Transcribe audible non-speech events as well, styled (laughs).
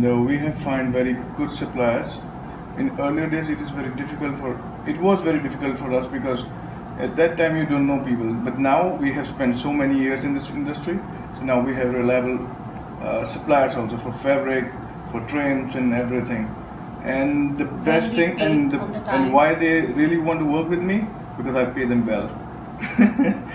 No, we have found very good suppliers. In earlier days, it is very difficult for. It was very difficult for us because at that time you don't know people. But now we have spent so many years in this industry, so now we have reliable uh, suppliers also for fabric, for trims and everything. And the best thing and the, the and why they really want to work with me because I pay them well. (laughs)